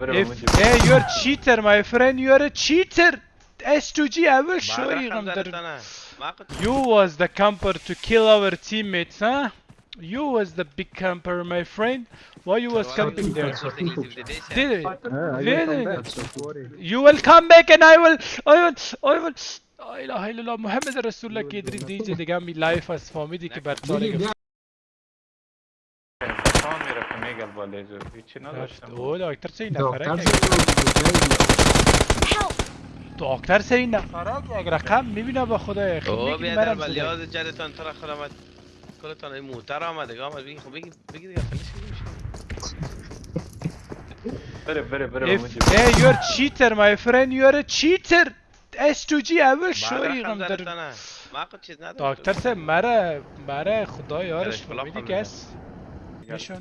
If hey, you're cheater, my friend. You're a cheater. S2G, I will show you. You was the camper to kill our teammates, huh? You was the big camper, my friend. Why you was camping there? Did it? Really? You will come back and I will, I will, I will. لا اله الا الله محمد رسول الله که ادریس دیجه دیگه می لایف از که بر سال او دکتر سه این نفره دکتر سه این نفره یک رقم می‌بینه با خدا او بیادر ولی یاد جدتان ترا خرامت کلتان این موتر آمده آمد بگی خب بگی بگی دیگه فلش بره بره بره Hey, you're cheater, my friend. You're a cheater. S2G, I will show you. دکتر سه مره مره خدا یارش میدی کس Μισό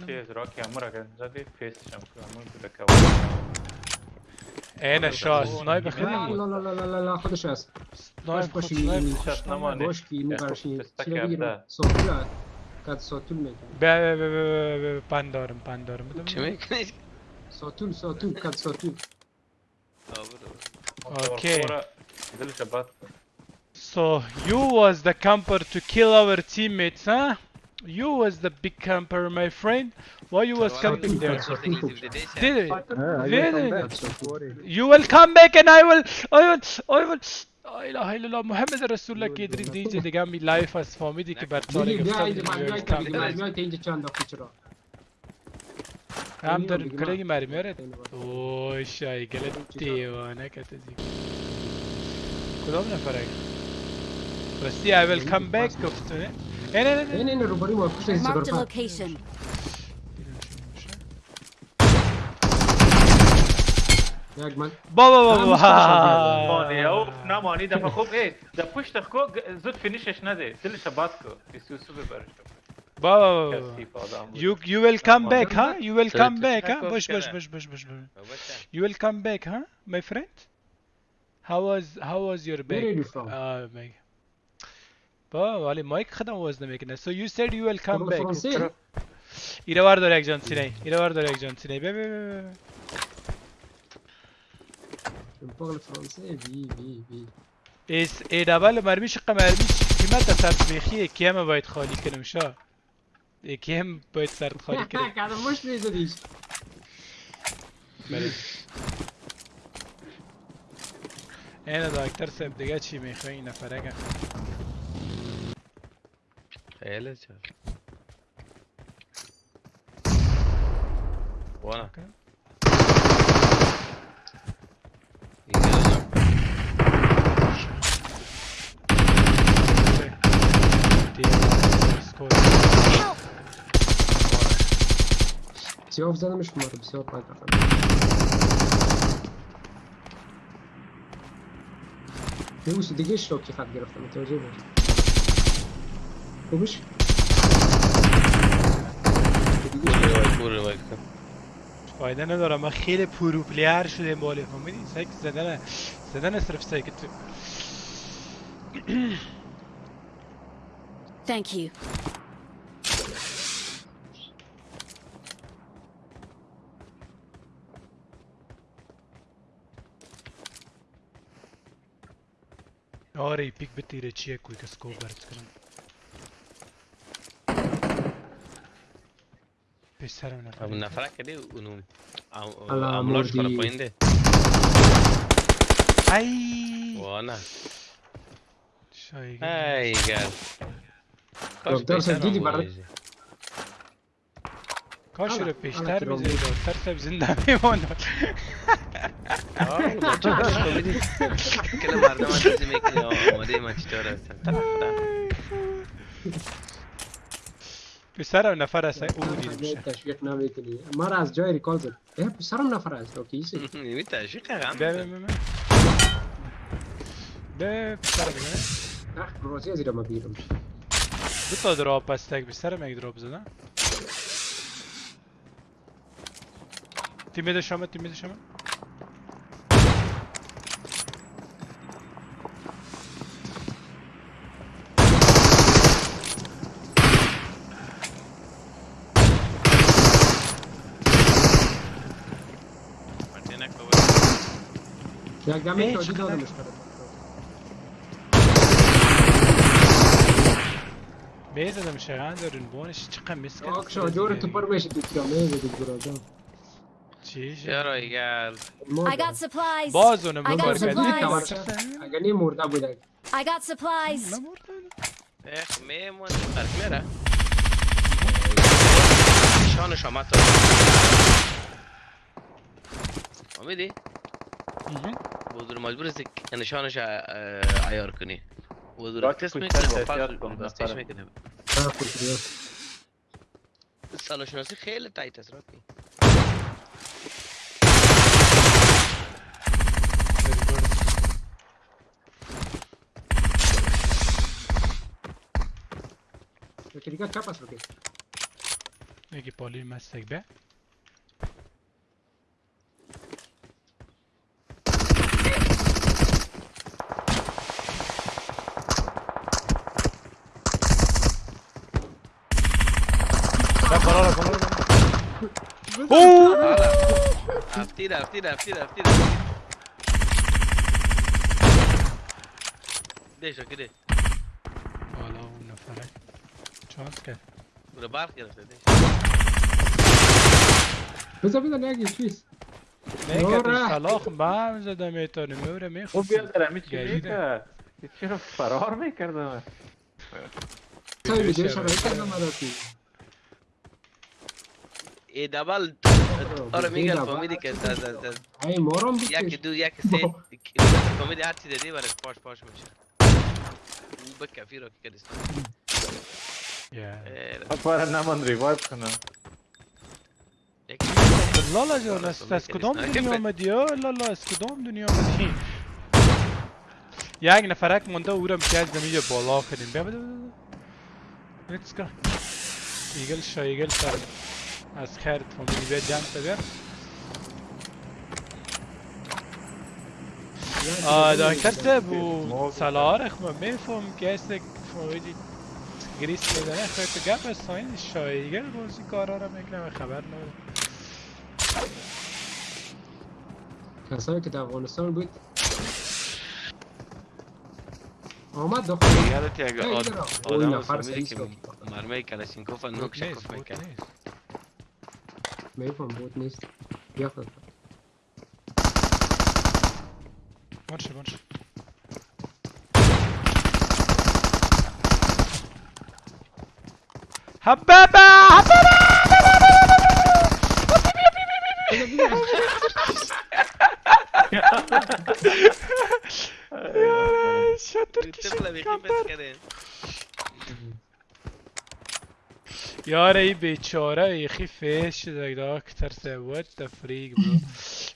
shot, sniper хрен. Ла ла ла ла ла ла, ходи сейчас. Sniper, sniper. Бошки, ему karşı silahı Sokula. Kat sotul mu? Be be be be pandarım pandarım. Demek sotul sotul kat sotul. Okay. So you was the camper to kill our teammates, huh? You was the big camper, my friend. Why you was camping there? Did it? Really? You will come back and I will, I will, I will. لا اله الا الله محمد رسول الله که ادریس دیجه دیگه می لایف از فامیدی که بر سال هم دارن کلگی مرمی هارد اوه شای گلت دیوانه کت کدام نفره راستی I will come back گفت نه نه نه نه نه نه رو باری ما پشت این سگر بابا بابا مانی او نمانی دفعه خوب ای در پشت خو زود فینیشش نده دلش باز کو بیسوسو ببرش بابا you you will come back huh you will come back huh bush bush bush bush bush you will come back huh my friend how was how was your back uh بابا ولی مایک خدم وزن می‌کنه so you said you will come back. ایره وار داره یک جان سینه. ایره وار داره یک جان سینه. بی بی بی oui, oui. اس ای دبل مرمی شقه مرمی قیمت تصمیخی کی هم باید خالی کنم شا؟ یکی هم باید سرد خالی کنم؟ کارم مش میزدیش؟ بله. اینه دکتر صاحب دیگه چی می‌خوای؟ این Eğlence. Вон. Все взялmış umarım. Все kanka. Ты уж дегиш шоки хат графа, ты уже видишь. گرفتم متوجه باش خوبش فایده نداره من خیلی پرو پلیر شده بالی فهمیدی سایک زدن زدن صرف سایک تو. Thank you. آره پیک بتیره چیه؟ کوی که سکوب برد کنم Pensaram na frente. Una fraca lì, un... A un lorco la prende. Ai! Buona. Ai, cazzo. Doktor sen değil bari. Kaç lira peşler bizi doktorsa bizim dami onlar. Çok komedi. Kela bardağı bizi bekliyor. Madem açtı orası. Tarafta. پسرم نفر است او دیده میشه تشویق نمی‌کنی. ما را از جای ریکال زد. اه پسرم نفر است اوکی ایسی؟ نمی تشویق هم به به به به پسرم بگه اخ روزی از ایرا ما بیرم دو تا دراپ است یک پسرم یک دراپ زدن تیم بده شما تیم بده شما یک دمه شادی دادمش می‌زدم شغن دارین بانش چقدر مسکت آک شاجور تو پر بشه تو تیرامه بده براجان چی چرا ایگل I got supplies. باز اونم I got ببر supplies. کردی اگر نی مرده بوده I got supplies. اخ میمون قرقلره نشانش آمد تا امیدی؟ بودور مجبور است که نشانش عیار کنی تست پوشتر می‌کنه کن، دستش نفره. می‌کنه نه خوشی سال شناسی خیلی تایت است راکی Kiriga chapas lo que. یکی پالی مستک به لا قرار قرار اوه افتیر افتیر افتیر افتیر ده شکره حالا اون نفره چانس کرد برو برق گرفته ده بذار بذار نیکت نوره. سلاخ به هم زده می‌تونه میوره خب می‌خواد بیا در همی چی گریده. می‌کرد این چرا فرار می‌کردم سای ویدیو شرایط کردم مراتی ای دبل آره میگن فامیلی که تا تا تا ای مارم یکی بیتش دو یکی سه فامیلی هر چی دادی برای پاش پاش میشه او به کفی رو که کردیست پارا نمان ریوایب کنم لالا جان از از کدام دنیا آمدی ها لالا از کدام دنیا آمدی یک نفرک مونده او را از زمین بالا کنیم بیا بده بده بده لیتس گو ایگل شا ایگل سر از خیرت فامیلی بیا جمع تا بیا آه دکتر سب و سلارخ ما میفهم که است فامیلی گریس میدنه خواهی تو گپ از ساین شایگل بازی کارا را می‌کنه و خبر نداره کسایی که در افغانستان بود. آمد داخل. یادت آد- ایده را. آدم از نفر فامیلی سعی که. مرمه کلاشینکوف نوک بود نیست شکوف بود میکرد نیست میفهم بود نیست بیا خود یار ای بیچاره یخی فیش شده دکتر سه what the freak bro.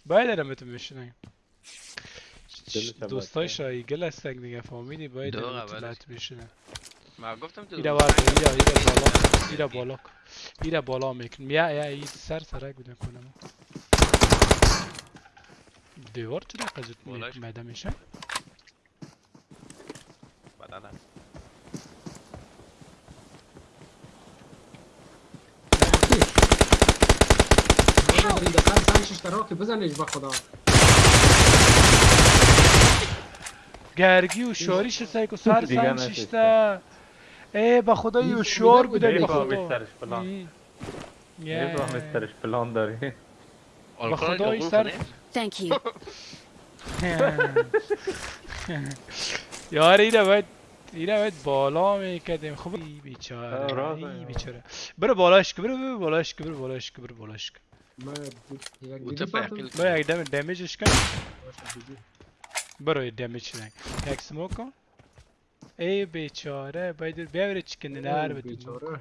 باید ارم تو میشنن دلش دوستای بچه. شایگل هستن دیگه فهمیدی باید دو ارم تو اولش. لط بشنن ما گفتم تو ایره ورد ایره ایره بالا. ایره بالا. ایره بالا میکن. یا یا ای سر سرک بودن کنم. دیوار چرا قزت بالاش. میده میشه؟ این دقیقا سرش اشتراکی بزنش با خدا. گرگی و شاریش سایک و سر نشسته. شیشته ای به خدا یو شور بوده به می‌فهمی خدا. ای. می‌فهمی سرش پلان داری به خدا این سر Thank you. یار ایره باید ایره باید بالا می‌کردیم. خب بیچاره بیچاره. برو بالاش که برو برو بالاش که برو بالاش که برو بالاش که what the fuck? Bro, jak dam damage iška? Bro, je damage ne. Jak smoko? Ey bechora, baydır bevre çıkın ne harbi. Bechora.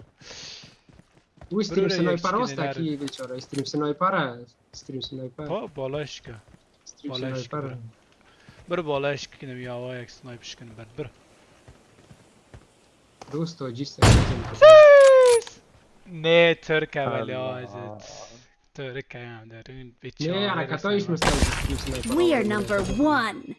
U stream se najpara ostaki bechora, stream se najpara, stream se najpara. Pa balashka. Stream se najpara. Bir balash kinim yava jak snipe işkin bir bir. Dosto, cidden. Ne Türk evladı. We are number one!